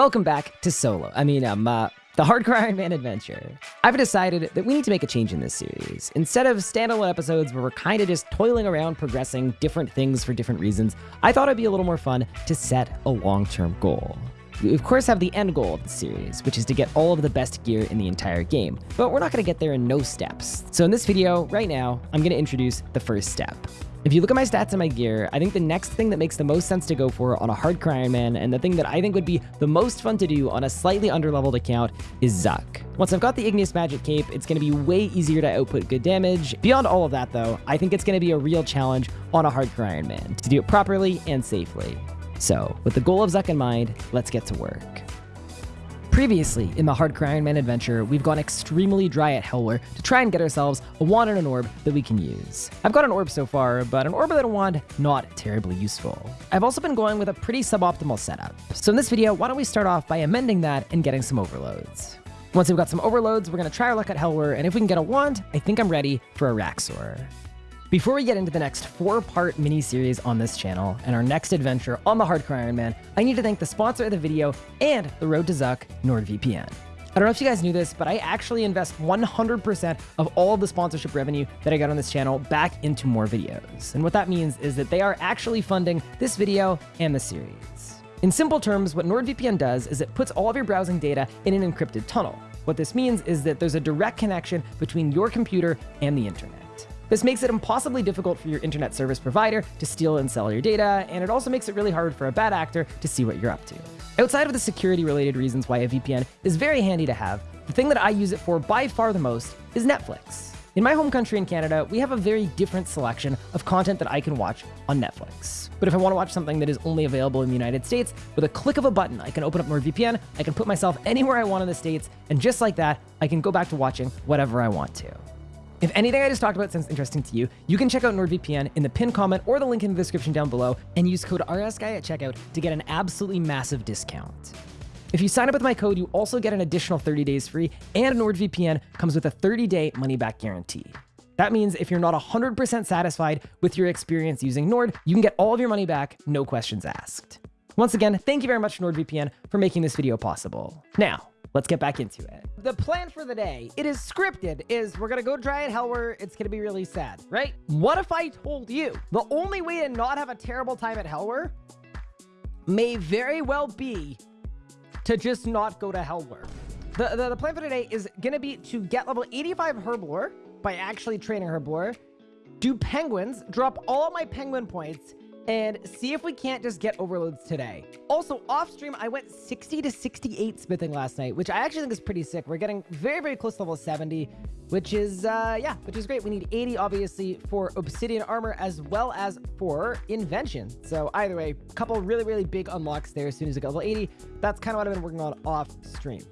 Welcome back to Solo. I mean, um, uh, the Hardcore Iron Man adventure. I've decided that we need to make a change in this series. Instead of standalone episodes where we're kind of just toiling around progressing different things for different reasons, I thought it'd be a little more fun to set a long-term goal. We of course have the end goal of the series, which is to get all of the best gear in the entire game, but we're not going to get there in no steps. So in this video, right now, I'm going to introduce the first step. If you look at my stats and my gear, I think the next thing that makes the most sense to go for on a hardcore Iron Man, and the thing that I think would be the most fun to do on a slightly underleveled account, is Zuk. Once I've got the Igneous Magic Cape, it's going to be way easier to output good damage. Beyond all of that, though, I think it's going to be a real challenge on a hardcore Iron Man, to do it properly and safely. So, with the goal of Zuk in mind, let's get to work. Previously, in the Hardcore Iron Man adventure, we've gone extremely dry at Helwyr to try and get ourselves a wand and an orb that we can use. I've got an orb so far, but an orb and a wand, not terribly useful. I've also been going with a pretty suboptimal setup. So in this video, why don't we start off by amending that and getting some overloads. Once we've got some overloads, we're going to try our luck at Helwyr, and if we can get a wand, I think I'm ready for Araxxor. Before we get into the next four-part mini-series on this channel and our next adventure on the Hardcore Iron Man, I need to thank the sponsor of the video and the Road to Zuk, NordVPN. I don't know if you guys knew this, but I actually invest 100% of all of the sponsorship revenue that I got on this channel back into more videos. And what that means is that they are actually funding this video and the series. In simple terms, what NordVPN does is it puts all of your browsing data in an encrypted tunnel. What this means is that there's a direct connection between your computer and the internet. This makes it impossibly difficult for your internet service provider to steal and sell your data, and it also makes it really hard for a bad actor to see what you're up to. Outside of the security related reasons why a VPN is very handy to have, the thing that I use it for by far the most is Netflix. In my home country in Canada, we have a very different selection of content that I can watch on Netflix. But if I want to watch something that is only available in the United States, with a click of a button, I can open up NordVPN, I can put myself anywhere I want in the States, and just like that, I can go back to watching whatever I want to. If anything I just talked about sounds interesting to you, you can check out NordVPN in the pinned comment or the link in the description down below and use code RSGuy at checkout to get an absolutely massive discount. If you sign up with my code, you also get an additional 30 days free, and NordVPN comes with a 30-day money-back guarantee. That means if you're not 100% satisfied with your experience using Nord, you can get all of your money back, no questions asked. Once again, thank you very much NordVPN for making this video possible. Now, let's get back into it. The plan for the day, it is scripted, is we're gonna go try at Helwyr, it's gonna be really sad, right? What if I told you the only way to not have a terrible time at Helwyr may very well be to just not go to Helwyr. The, the, the plan for today is gonna be to get level 85 Herblore by actually training Herblore, do penguins, drop all my penguin points, and see if we can't just get overloads today. Also, off stream, I went 60 to 68 smithing last night, which I actually think is pretty sick. We're getting very, very close to level 70, which is, uh, yeah, which is great. We need 80, obviously, for obsidian armor as well as for invention. So either way, a couple really, really big unlocks there as soon as we get level 80. That's kind of what I've been working on off stream.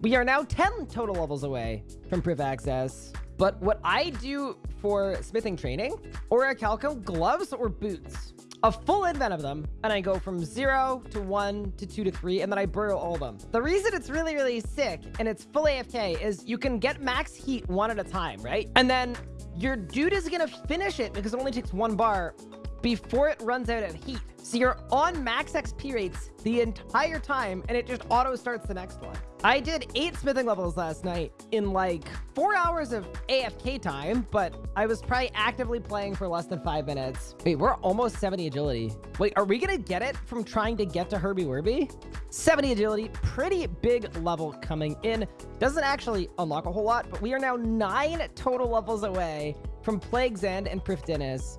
We are now 10 total levels away from Prif Access. But what I do for smithing training, Orichalcum gloves or boots? A full invent of them, and I go from zero to one to two to three, and then I burrow all of them. The reason it's really, really sick and it's full AFK is you can get max heat one at a time, right? And then your dude is gonna finish it because it only takes one bar before it runs out of heat. So you're on max XP rates the entire time, and it just auto starts the next one. I did eight smithing levels last night in like four hours of AFK time, but I was probably actively playing for less than five minutes. Wait, we're almost 70 agility. Wait, are we gonna get it from trying to get to Herby Werby? 70 agility, pretty big level coming in. Doesn't actually unlock a whole lot, but we are now nine total levels away from Plague's End and Prifddinas.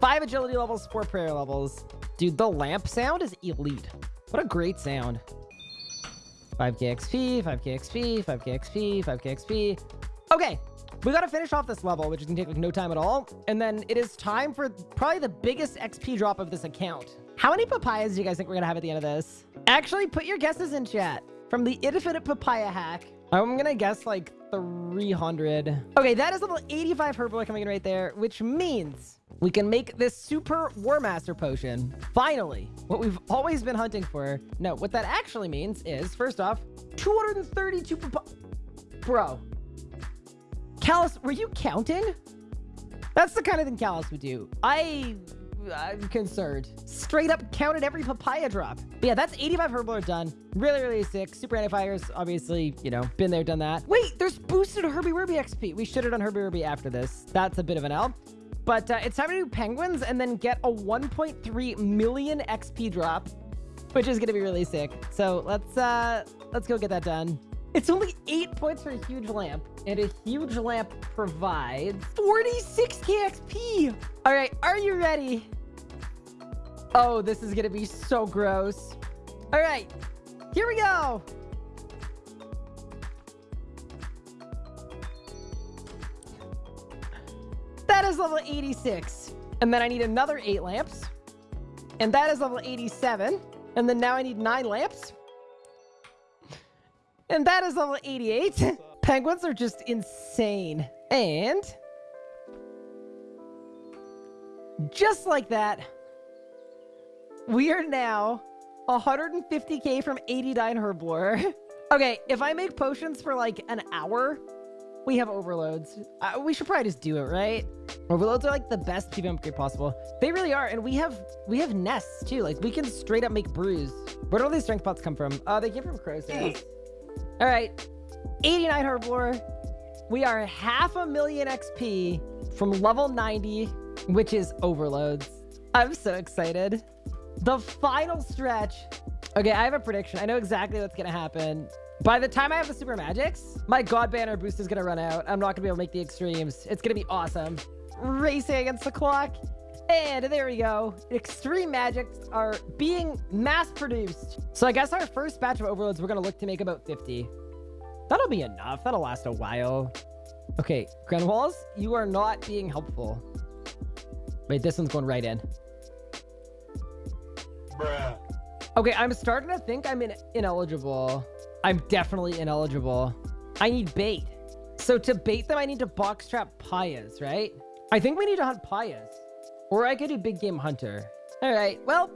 Five agility levels, four prayer levels. Dude, the lamp sound is elite. What a great sound. 5k XP, 5k XP, 5k XP, 5k XP. Okay, we gotta finish off this level, which is gonna take like no time at all. And then it is time for probably the biggest XP drop of this account. How many papayas do you guys think we're gonna have at the end of this? Actually, put your guesses in chat. From the infinite papaya hack, I'm gonna guess like 300. Okay, that is level 85 Herblore coming in right there, which means we can make this super War Master potion. Finally, what we've always been hunting for. No, what that actually means is, first off, 232 Bro. Callus, were you counting? That's the kind of thing Callus would do. I I'm concerned. Straight up counted every papaya drop. But yeah, that's 85 Herblore done. Really, really sick. Super anti-fires, obviously, you know, been there, done that. Wait, there's boosted Herby Werby XP. We should have done Herby Werby after this. That's a bit of an L. But uh, it's time to do penguins and then get a 1.3 million XP drop, which is going to be really sick. So let's uh, let's go get that done. It's only eight points for a huge lamp, and a huge lamp provides 46k XP. All right, are you ready? Oh, this is gonna be so gross. All right, here we go. That is level 86. And then I need another eight lamps. And that is level 87. And then now I need nine lamps. And that is level 88. Penguins are just insane. And just like that, we are now 150k from 89 Herblore. okay, if I make potions for like an hour, we have overloads. Uh, we should probably just do it, right? Overloads are like the best PvP upgrade possible. They really are, and we have we have nests too. Like we can straight up make brews. Where do all these strength pots come from? Uh, they came from Crow's. All right, 89 Herblore. We are half a million XP from level 90, which is overloads. I'm so excited. The final stretch. Okay, I have a prediction. I know exactly what's going to happen. By the time I have the super magics, my god banner boost is going to run out. I'm not going to be able to make the extremes. It's going to be awesome. Racing against the clock. And there we go. Extreme magics are being mass produced. So I guess our first batch of overloads, we're going to look to make about 50. That'll be enough. That'll last a while. Okay, Grenwalls, you are not being helpful. Wait, this one's going right in. Bruh. Okay, I'm starting to think I'm in ineligible. I'm definitely ineligible. I need bait. So to bait them, I need to box trap pawyas, right? I think we need to hunt pawyas. Or I could do Big Game Hunter. All right, well,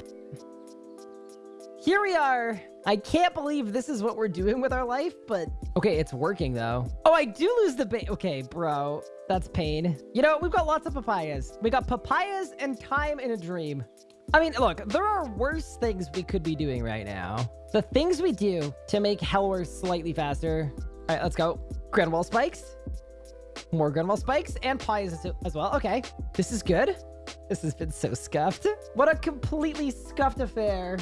here we are. I can't believe this is what we're doing with our life, but okay, it's working though. Oh, I do lose the bait. Okay, bro, that's pain. You know, we've got lots of papayas. We got papayas and time in a dream. I mean, look, there are worse things we could be doing right now. The things we do to make hell worse slightly faster. All right, let's go. Grenwall spikes. More Grenwall spikes and pies as well. Okay, this is good. This has been so scuffed. What a completely scuffed affair.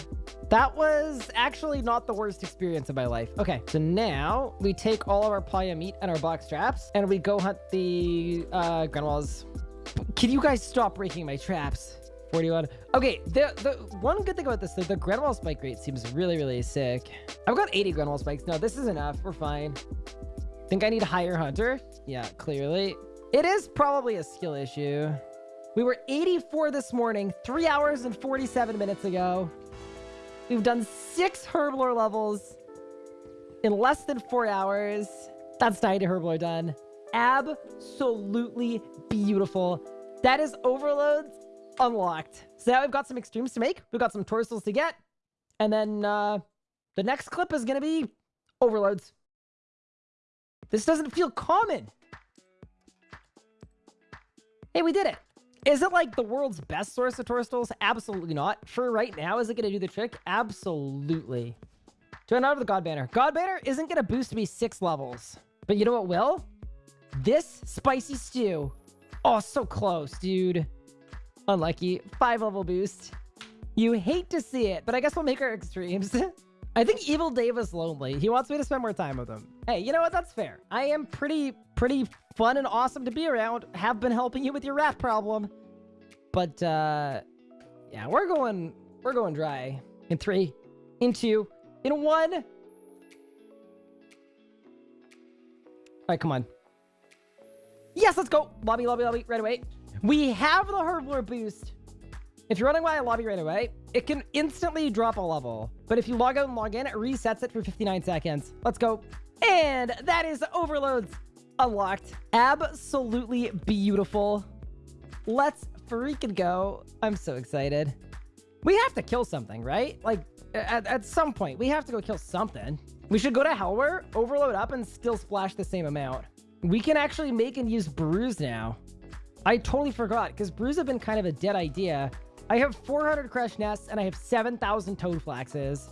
That was actually not the worst experience of my life. Okay, so now we take all of our pawya meat and our box traps and we go hunt the uh, Grenwalls. Can you guys stop breaking my traps? 41. Okay, the the one good thing about this, the, the Grenwall spike rate seems really, really sick. I've got 80 Grenwall spikes. No, this is enough. We're fine. Think I need a higher hunter? Yeah, clearly. It is probably a skill issue. We were 84 this morning, 3 hours and 47 minutes ago. We've done 6 Herblore levels in less than 4 hours. That's 90 Herblore done. Absolutely beautiful. That is overloads unlocked. So now we've got some extremes to make. We've got some torsos to get. And then uh, the next clip is going to be overloads. This doesn't feel common. Hey, we did it. Is it like the world's best source of torstols? Absolutely not. For right now, is it going to do the trick? Absolutely. Out of the God Banner. God Banner isn't going to boost me six levels. But you know what will? This spicy stew. Oh, so close, dude. Unlucky. Five level boost. You hate to see it, but I guess we'll make our extremes. I think Evil Dave is lonely. He wants me to spend more time with him. Hey, you know what? That's fair. I am pretty, pretty fun and awesome to be around. Have been helping you with your rat problem. But, uh, yeah, we're going, we're going dry. In three, in two, in one. All right, come on. Yes, let's go. Lobby, lobby, lobby, right away. We have the Herblore boost. If you're running by a lobby right away, it can instantly drop a level. But if you log out and log in, it resets it for 59 seconds. Let's go. And that is overloads unlocked. Absolutely beautiful. Let's freaking go. I'm so excited. We have to kill something, right? Like, at, at some point, we have to go kill something. We should go to Helwyr, overload up, and still splash the same amount. We can actually make and use brews now. I totally forgot, because brews have been kind of a dead idea. I have 400 crushed nests and I have 7,000 toad flaxes.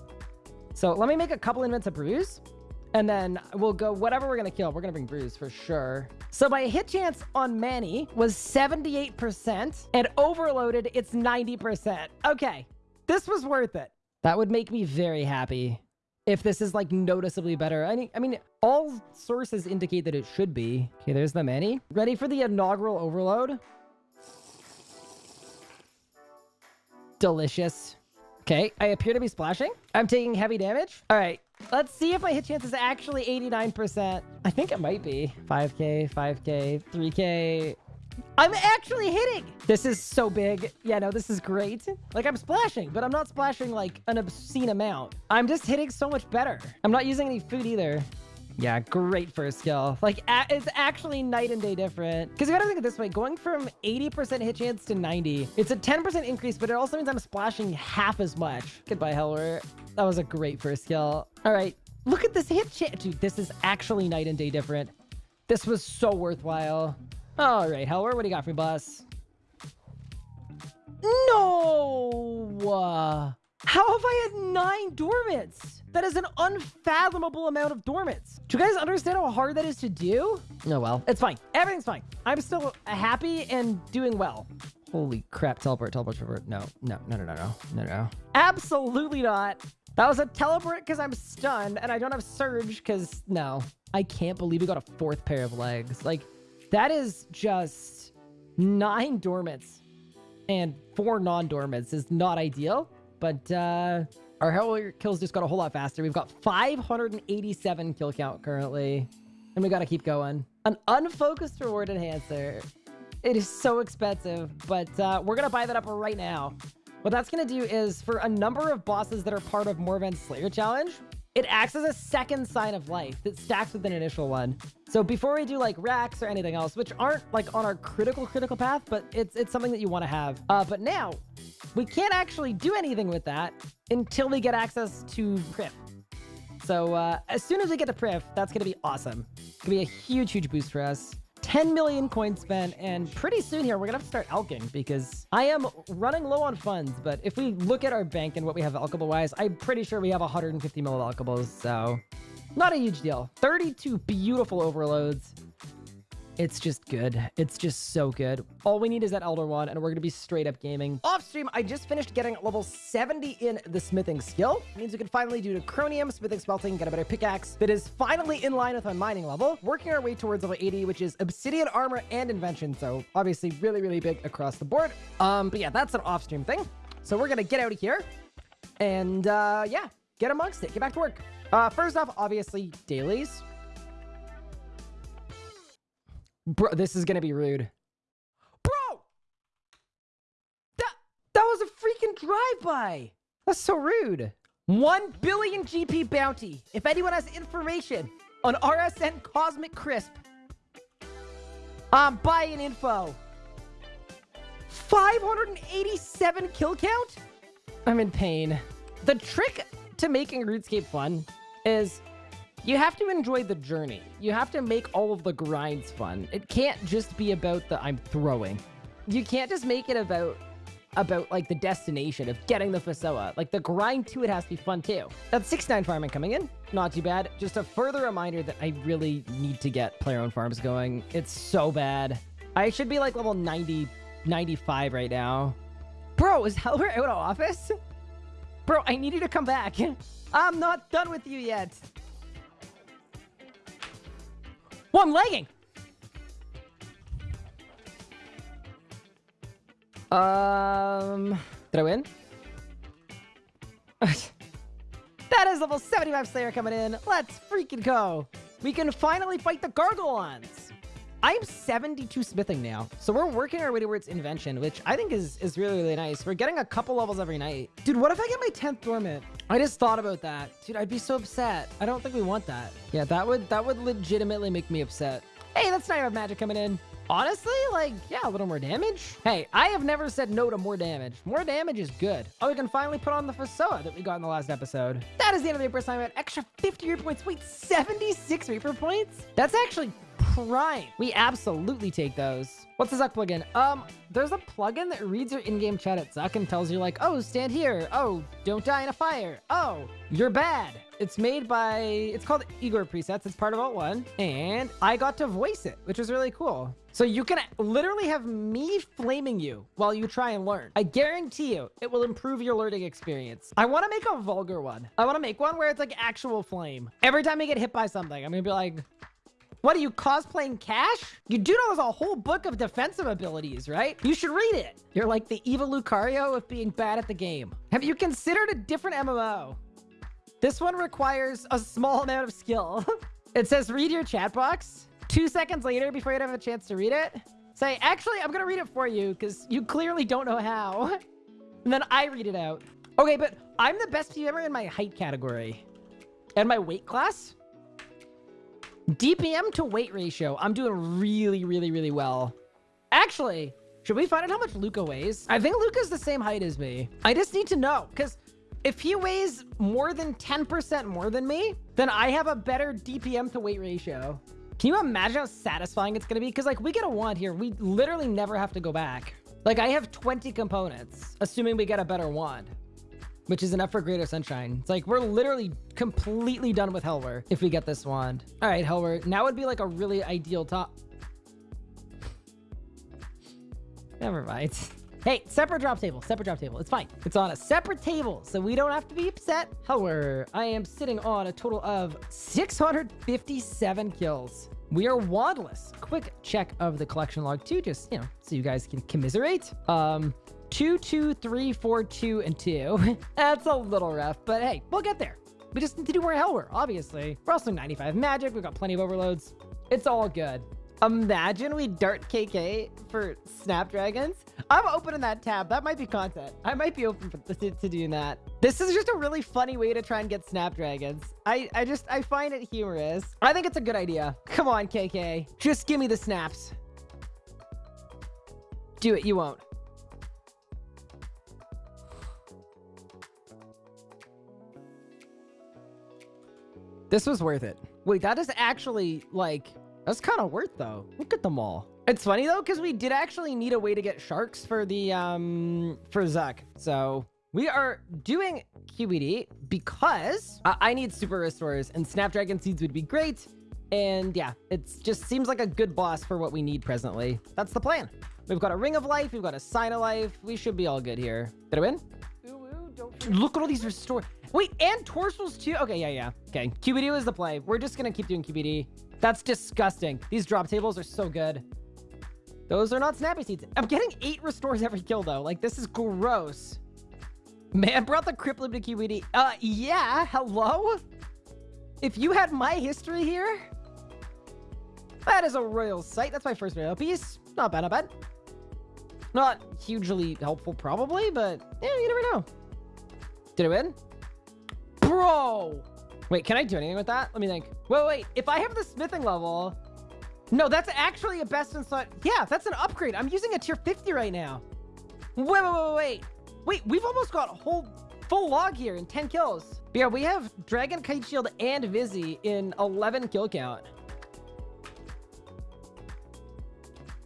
So let me make a couple invents of brews. And then we'll go whatever we're going to kill. We're going to bring brews for sure. So my hit chance on Manny was 78% and overloaded it's 90%. Okay, this was worth it. That would make me very happy if this is like noticeably better. I mean, I mean, all sources indicate that it should be. Okay, there's the many. Ready for the inaugural overload? Delicious. Okay, I appear to be splashing. I'm taking heavy damage. All right, let's see if my hit chance is actually 89%. I think it might be. 5k, 5k, 3k. I'm actually hitting. This is so big. Yeah, no, this is great. Like, I'm splashing, but I'm not splashing, like, an obscene amount. I'm just hitting so much better. I'm not using any food either. Yeah, great first skill. Like, it's actually night and day different. Because you gotta think of this way. Going from 80% hit chance to 90, it's a 10% increase, but it also means I'm splashing half as much. Goodbye, Helwyr. That was a great first skill. All right, look at this hit chance. Dude, this is actually night and day different. This was so worthwhile. All right, Helwyr, what do you got for me, boss? No! Uh, how have I had nine dormants? That is an unfathomable amount of dormants. Do you guys understand how hard that is to do? No, well, it's fine. Everything's fine. I'm still happy and doing well. Holy crap, teleport, teleport, teleport. No, no, no, no, no, no, no, no. Absolutely not. That was a teleport because I'm stunned and I don't have surge because no. I can't believe we got a fourth pair of legs. Like, that is just nine dormants and four non-dormants is not ideal. But uh, our Hellwarrior kills just got a whole lot faster. We've got 587 kill count currently. And we got to keep going. An unfocused reward enhancer. It is so expensive, but uh, we're going to buy that up right now. What that's going to do is for a number of bosses that are part of Morvran's Slayer Challenge, it acts as a second sign of life that stacks with an initial one. So before we do like racks or anything else, which aren't like on our critical critical path, but it's it's something that you want to have. Uh, but now we can't actually do anything with that until we get access to Prif. So uh, as soon as we get to Prif, that's going to be awesome. It's going to be a huge, huge boost for us. 10 million coins spent, and pretty soon here, we're gonna have to start alching because I am running low on funds, but if we look at our bank and what we have alchable-wise, I'm pretty sure we have 150 mil alchables, so not a huge deal. 32 beautiful overloads. It's just good. It's just so good. All we need is that Elder Wand, and we're going to be straight up gaming. Off stream, I just finished getting level 70 in the smithing skill. It means we can finally do the chromium, smithing, smelting, get a better pickaxe that is finally in line with my mining level. Working our way towards level 80, which is obsidian armor and invention. So obviously really, really big across the board. Um, but yeah, that's an off stream thing. So we're going to get out of here and uh, yeah, get amongst it. Get back to work. Uh, first off, obviously, dailies. Bro, this is gonna be rude. Bro! That, that was a freaking drive-by! That's so rude. 1 billion GP bounty. If anyone has information on RSN Cosmic Crisp, I'm buying info. 587 kill count? I'm in pain. The trick to making RuneScape fun is you have to enjoy the journey. You have to make all of the grinds fun. It can't just be about the I'm throwing. You can't just make it about about like the destination of getting the Fasoa. Like the grind to it has to be fun too. That's 69 farming coming in. Not too bad. Just a further reminder that I really need to get player owned farms going. It's so bad. I should be like level 90, 95 right now. Bro, is Helwyr out of office? Bro, I need you to come back. I'm not done with you yet. Well, I'm lagging. Um, did I win? that is level 75 Slayer coming in. Let's freaking go. We can finally fight the Gargolons. I'm 72 smithing now. So we're working our way towards invention, which I think is, is really, really nice. We're getting a couple levels every night. Dude, what if I get my 10th dormant? I just thought about that. Dude, I'd be so upset. I don't think we want that. Yeah, that would that would legitimately make me upset. Hey, that's not of Magic coming in. Honestly, like, yeah, a little more damage. Hey, I have never said no to more damage. More damage is good. Oh, we can finally put on the Fasoa that we got in the last episode. That is the end of the Reaper assignment. Extra 50 Reaper points. Wait, 76 Reaper points? That's actually crime. We absolutely take those. What's the Zuk plugin? Um, there's a plugin that reads your in-game chat at Zuk and tells you like, oh, stand here. Oh, don't die in a fire. Oh, you're bad. It's made by, it's called Igor Presets. It's part of Alt 1. And I got to voice it, which was really cool. So you can literally have me flaming you while you try and learn. I guarantee you it will improve your learning experience. I want to make a vulgar one. I want to make one where it's like actual flame. Every time I get hit by something, I'm going to be like, what are you cosplaying Cash? You do know there's a whole book of defensive abilities, right? You should read it. You're like the evil Lucario of being bad at the game. Have you considered a different MMO? This one requires a small amount of skill. it says read your chat box. Two seconds later, before you have a chance to read it, say, actually, I'm going to read it for you because you clearly don't know how. and then I read it out. Okay, but I'm the best PMer in my height category. And my weight class? DPM to weight ratio. I'm doing really, really, really well. Actually, should we find out how much Luca weighs? I think Luca's the same height as me. I just need to know because if he weighs more than 10% more than me, then I have a better DPM to weight ratio. Can you imagine how satisfying it's going to be? Because like we get a wand here. We literally never have to go back. Like I have 20 components, assuming we get a better wand which is enough for Greater Sunshine. It's like we're literally completely done with Helwyr if we get this wand. All right, Helwyr, now would be like a really ideal top. Never mind. Hey, separate drop table, separate drop table. It's fine. It's on a separate table, so we don't have to be upset. However, I am sitting on a total of 657 kills. We are wandless. Quick check of the collection log too, just, you know, so you guys can commiserate. Um, two, two, three, four, two, and two. That's a little rough, but hey, we'll get there. We just need to do more Helwyr, obviously. We're also 95 magic. We've got plenty of overloads. It's all good. Imagine we dart KK for Snapdragons. I'm opening that tab. That might be content. I might be open for, to, to doing that. This is just a really funny way to try and get Snapdragons. I, I just, I find it humorous. I think it's a good idea. Come on, KK. Just give me the snaps. Do it. You won't. This was worth it. Wait, that is actually like, that's kind of worth though. Look at them all. It's funny though, because we did actually need a way to get sharks for the, um, for Zuk. So we are doing QBD because I, I need super restores and Snapdragon Seeds would be great. And yeah, it just seems like a good boss for what we need presently. That's the plan. We've got a Ring of Life. We've got a Sign of Life. We should be all good here. Did I win? Ooh, ooh, Look at all these restore. Wait, and Torstols too? Okay, yeah, yeah. Okay, QBD was the play. We're just gonna keep doing QBD. That's disgusting. These drop tables are so good. Those are not snappy seeds. I'm getting eight restores every kill though. Like, this is gross. Man, brought the Crippling to QBD. Uh, yeah, hello? If you had my history here, that is a royal sight. That's my first royal piece. Not bad, not bad. Not hugely helpful, probably, but yeah, you never know. Did I win? Bro! Wait, can I do anything with that? Let me think. Wait, wait. If I have the smithing level... No, that's actually a best in slot. Yeah, that's an upgrade. I'm using a tier 50 right now. Wait, wait, wait, wait. Wait, we've almost got a whole full log here in 10 kills. But yeah, we have Dragon Kite Shield and Vizzy in 11 kill count.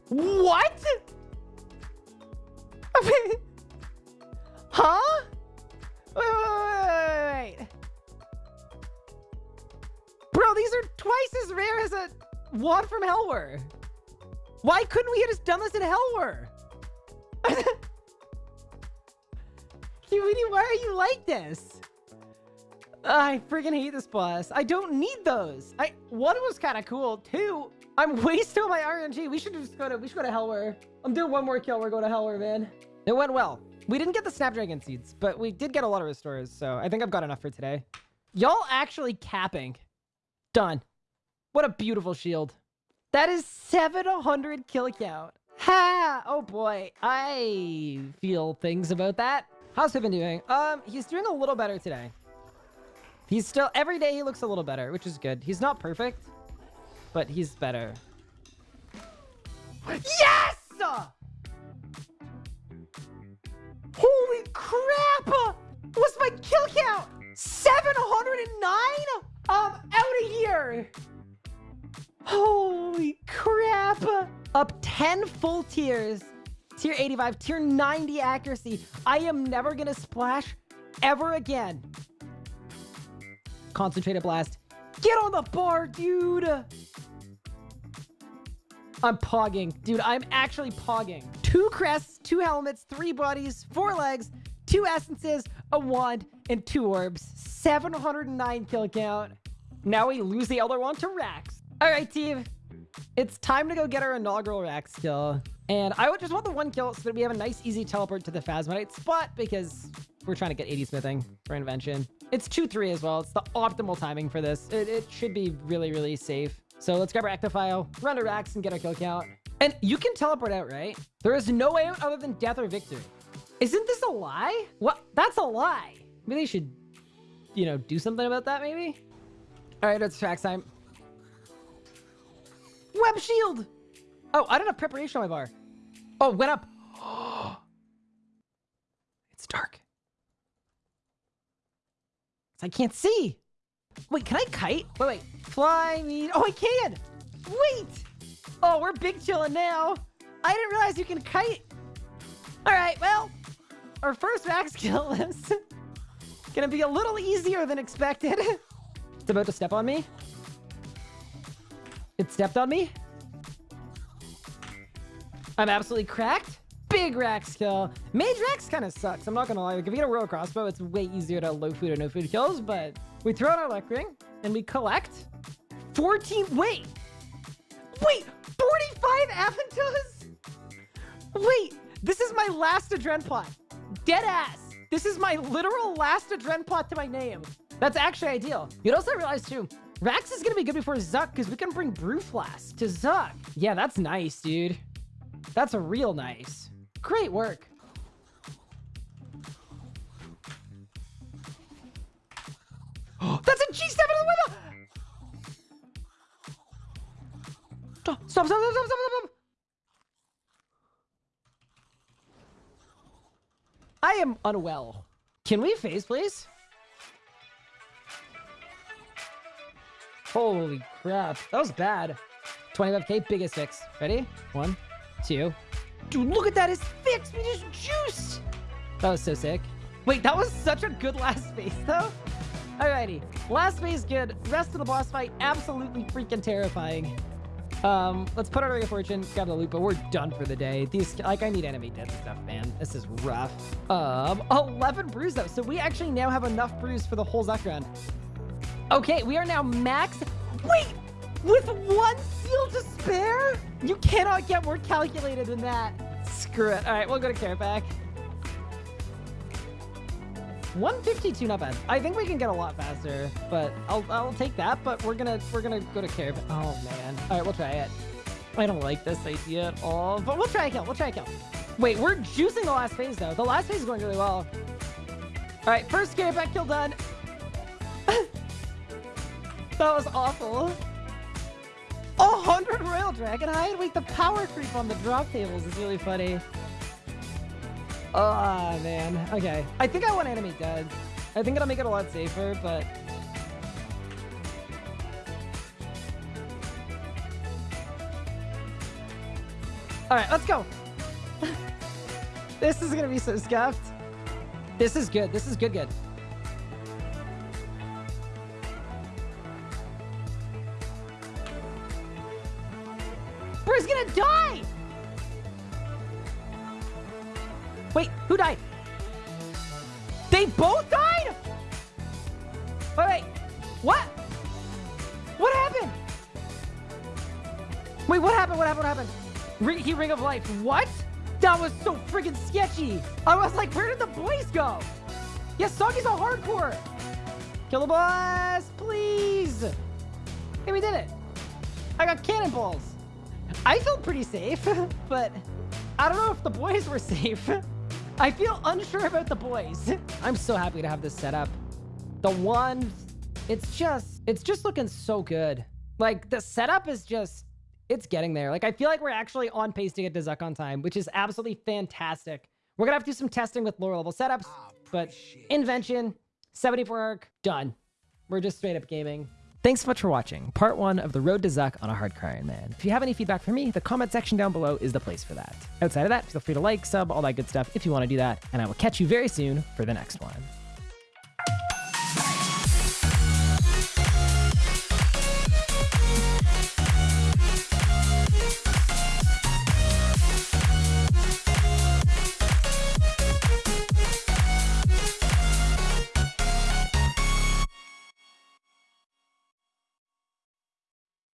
What? huh? Wait, wait, wait, wait, These are twice as rare as a wand from Helwyr. Why couldn't we have just done this in Helwyr? Cutie, why are you like this? I freaking hate this boss. I don't need those. I one was kind of cool. Two, I'm wasting my RNG. We should just go to we should go to Helwyr. I'm doing one more kill. We're going to Helwyr, man. It went well. We didn't get the Snapdragon seeds, but we did get a lot of restores, so I think I've got enough for today. Y'all actually capping. Done. What a beautiful shield. That is 700 kill count. Ha! Oh boy, I feel things about that. How's Pippin doing? Um, he's doing a little better today. He's still, every day he looks a little better, which is good. He's not perfect, but he's better. Yes! Holy crap! What's my kill count? 709? I'm out of Holy 10 full tiers. tier 85, tier 90 accuracy. I am never going to splash ever again. Concentrated blast. Get on the bar, dude. I'm pogging. Dude, I'm actually pogging. Two crests, two helmets, three bodies, four legs, two essences, a wand, and two orbs. 709 kill count. Now we lose the Elder Wand to Rax. All right, team. It's time to go get our inaugural Rax kill. And I would just want the one kill so that we have a nice, easy teleport to the Phasmatite spot because we're trying to get 80 smithing for invention. It's 2-3 as well. It's the optimal timing for this. It, it should be really, really safe. So let's grab our Ectophial, run to Rax, and get our kill count. And you can teleport out, right? There is no way out other than death or victory. Isn't this a lie? What? That's a lie. Maybe they should, you know, do something about that, maybe? All right, it's Rax time. Web shield! Oh, I don't have preparation on my bar. Oh, went up. it's dark. I can't see. Wait, can I kite? Wait, wait. Fly me. Oh, I can. Wait. Oh, we're big chilling now. I didn't realize you can kite. All right, well, our first max kill is gonna be a little easier than expected. it's about to step on me. It stepped on me. I'm absolutely cracked. Big Rax kill. Mage Rax kind of sucks. I'm not gonna lie. Like, if we get a Royal Crossbow, it's way easier to low food or no food kills, but we throw out our luck ring and we collect 14. Wait, wait, 45 Aventus? Wait, this is my last Adren pot. Dead ass. This is my literal last Adren pot to my name. That's actually ideal. You'd also realize too, Rax is gonna be good before Zuk because we can bring Brewflask to Zuk. Yeah, that's nice, dude. That's real nice. Great work. That's a G7 in the window! Stop, stop, stop, stop, stop, stop, I am unwell. Can we phase, please? Holy crap. That was bad. 25k, biggest fix. Ready? One, two. Dude, look at that. It's fixed. We just juiced. That was so sick. Wait, that was such a good last phase, though. Alrighty. Last phase good. Rest of the boss fight, absolutely freaking terrifying. Um, let's put our Ray of Fortune, got the loop, but we're done for the day. These, like, I need enemy dead stuff, man. This is rough. Um, 11 brews, though. So we actually now have enough brews for the whole Zuk. Okay, we are now max. Wait, with one seal to spare? You cannot get more calculated than that. Screw it. All right, we'll go to Kerapac. 152, not bad. I think we can get a lot faster, but I'll I'll take that. But we're gonna we're gonna go to Carrot. Oh man. All right, we'll try it. I don't like this idea at all, but we'll try a kill. We'll try a kill. Wait, we're juicing the last phase though. The last phase is going really well. All right, first Kerapac kill done. That was awful. A hundred Royal Dragonhide? Wait, the power creep on the drop tables is really funny. Oh, man. Okay. I think I want enemy dead. I think it'll make it a lot safer, but... Alright, let's go. this is gonna be so scuffed. This is good. This is good, good. Bro, gonna die! Wait, who died? They both died? Wait, wait. What? What happened? Wait, what happened? What happened? What happened? Re he Ring of Life. What? That was so friggin' sketchy. I was like, where did the boys go? Yes, Soggy's a hardcore. Kill the boss, please. Hey, we did it. I got cannonballs. I felt pretty safe, but I don't know if the boys were safe. I feel unsure about the boys. I'm so happy to have this set up. The one, it's just, it's just looking so good. Like the setup is just, it's getting there. Like I feel like we're actually on pace to get to Zuk on time, which is absolutely fantastic. We're gonna have to do some testing with lower level setups, ah, but invention, 74 arc, done. We're just straight up gaming. Thanks so much for watching part one of the road to Zuk on a Hardcore Iron Man. If you have any feedback for me, the comment section down below is the place for that. Outside of that, feel free to like, sub, all that good stuff if you want to do that, and I will catch you very soon for the next one.